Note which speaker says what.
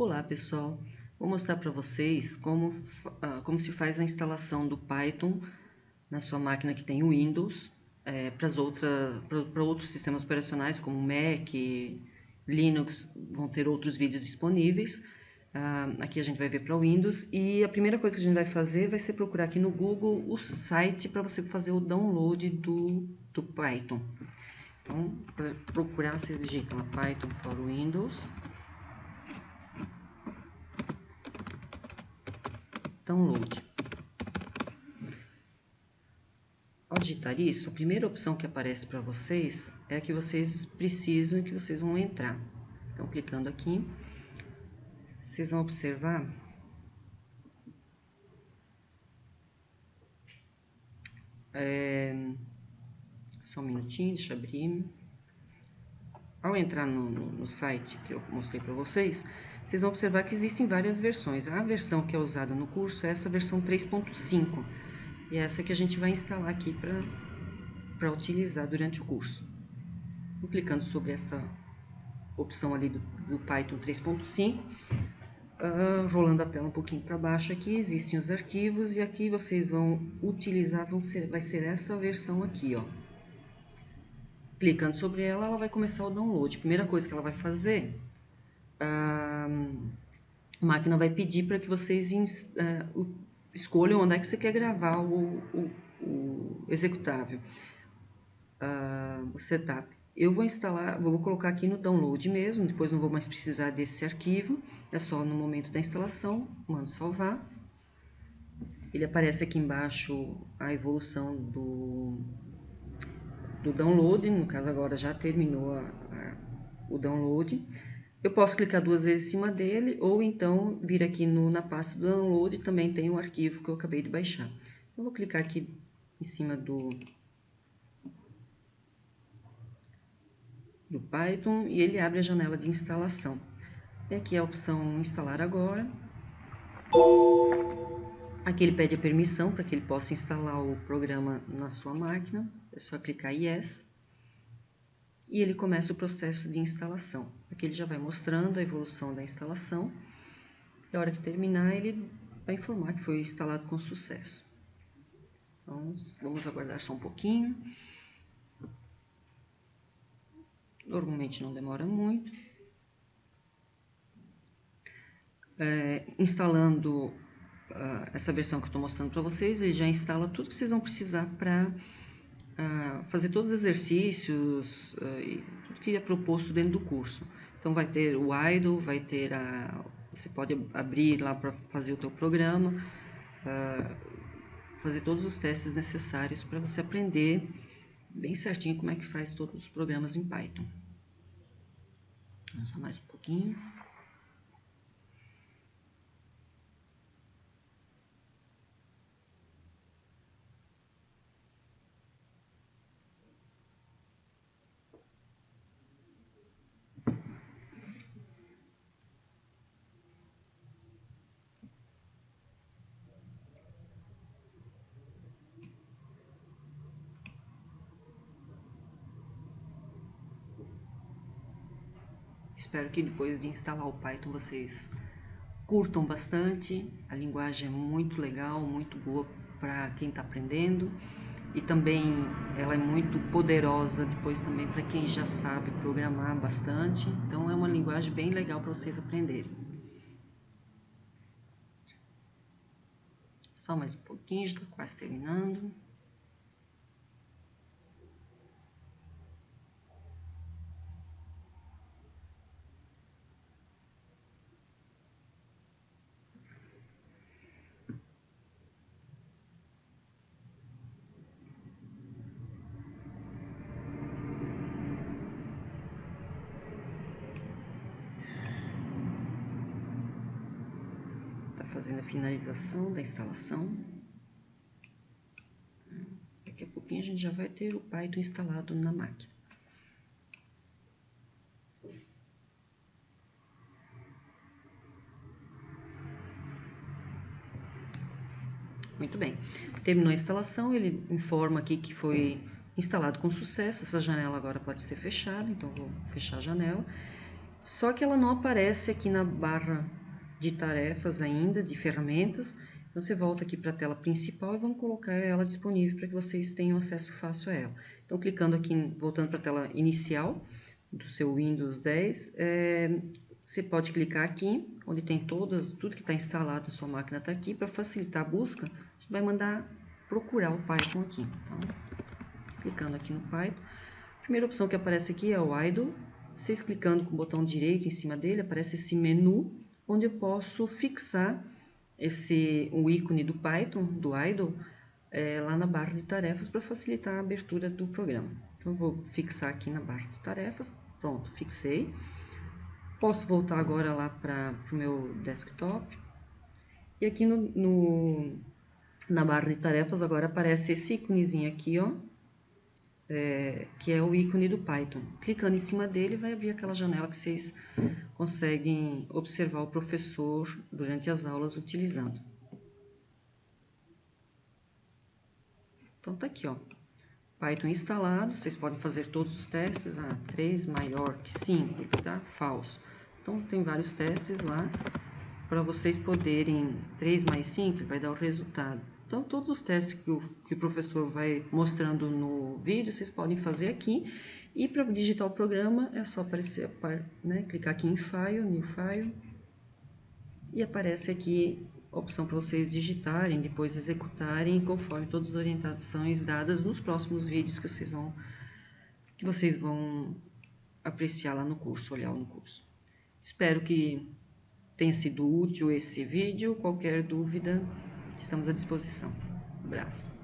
Speaker 1: Olá pessoal, vou mostrar para vocês como, uh, como se faz a instalação do Python na sua máquina que tem Windows é, para outros sistemas operacionais como Mac, Linux, vão ter outros vídeos disponíveis. Uh, aqui a gente vai ver para o Windows e a primeira coisa que a gente vai fazer vai ser procurar aqui no Google o site para você fazer o download do, do Python. Então, para procurar, vocês digitam Python for Windows download. Ao digitar isso, a primeira opção que aparece para vocês é a que vocês precisam e que vocês vão entrar. Então, clicando aqui, vocês vão observar é, só um minutinho, deixa eu abrir. Ao entrar no, no, no site que eu mostrei para vocês, vocês vão observar que existem várias versões. A versão que é usada no curso é essa versão 3.5. E é essa que a gente vai instalar aqui para utilizar durante o curso. Clicando sobre essa opção ali do, do Python 3.5. Uh, ah, rolando a tela um pouquinho para baixo aqui, existem os arquivos e aqui vocês vão utilizar, vão ser, vai ser essa versão aqui, ó. Clicando sobre ela, ela vai começar o download. Primeira coisa que ela vai fazer a máquina vai pedir para que vocês uh, escolham onde é que você quer gravar o, o, o executável, uh, o setup. Eu vou instalar, vou colocar aqui no download mesmo, depois não vou mais precisar desse arquivo, é só no momento da instalação, mando salvar. Ele aparece aqui embaixo a evolução do, do download, no caso agora já terminou a, a, o download. Eu posso clicar duas vezes em cima dele, ou então vir aqui no, na pasta do download, também tem o arquivo que eu acabei de baixar. Eu vou clicar aqui em cima do, do Python e ele abre a janela de instalação. E aqui a opção instalar agora. Aqui ele pede a permissão para que ele possa instalar o programa na sua máquina. É só clicar Yes e ele começa o processo de instalação. Aqui ele já vai mostrando a evolução da instalação e a hora que terminar ele vai informar que foi instalado com sucesso. Vamos, vamos aguardar só um pouquinho. Normalmente não demora muito. É, instalando uh, essa versão que eu estou mostrando para vocês, ele já instala tudo que vocês vão precisar para fazer todos os exercícios uh, e tudo que é proposto dentro do curso. Então vai ter o idle, vai ter a você pode abrir lá para fazer o teu programa, uh, fazer todos os testes necessários para você aprender bem certinho como é que faz todos os programas em Python. Vamos mais um pouquinho. Espero que depois de instalar o Python vocês curtam bastante. A linguagem é muito legal, muito boa para quem está aprendendo. E também ela é muito poderosa depois também para quem já sabe programar bastante. Então é uma linguagem bem legal para vocês aprenderem. Só mais um pouquinho, já está quase terminando. Fazendo a finalização da instalação. Daqui a pouquinho a gente já vai ter o Python instalado na máquina. Muito bem. Terminou a instalação, ele informa aqui que foi instalado com sucesso. Essa janela agora pode ser fechada, então vou fechar a janela. só que ela não aparece aqui na barra de tarefas ainda, de ferramentas. Você volta aqui para a tela principal e vamos colocar ela disponível para que vocês tenham acesso fácil a ela. Então, clicando aqui, voltando para a tela inicial do seu Windows 10, é, você pode clicar aqui, onde tem todas, tudo que está instalado na sua máquina está aqui. Para facilitar a busca, a gente vai mandar procurar o Python aqui. Então, clicando aqui no Python. A primeira opção que aparece aqui é o idle. Vocês clicando com o botão direito em cima dele, aparece esse menu, onde eu posso fixar esse, o ícone do Python, do idle, é, lá na barra de tarefas para facilitar a abertura do programa. Então, vou fixar aqui na barra de tarefas. Pronto, fixei. Posso voltar agora lá para o meu desktop. E aqui no, no, na barra de tarefas agora aparece esse íconezinho aqui, ó, é, que é o ícone do Python. Clicando em cima dele, vai abrir aquela janela que vocês conseguem observar o professor durante as aulas utilizando. Então, tá aqui, ó. Python instalado, vocês podem fazer todos os testes, ah, 3 maior que 5, tá? Falso. Então, tem vários testes lá, para vocês poderem, 3 mais 5 vai dar o resultado. Então, todos os testes que o, que o professor vai mostrando no vídeo, vocês podem fazer aqui. E para digitar o programa, é só aparecer, né, clicar aqui em File, New File, e aparece aqui a opção para vocês digitarem, depois executarem, conforme todas as orientações dadas nos próximos vídeos que vocês vão, que vocês vão apreciar lá no curso, olhar no curso. Espero que tenha sido útil esse vídeo. Qualquer dúvida, Estamos à disposição. Um abraço.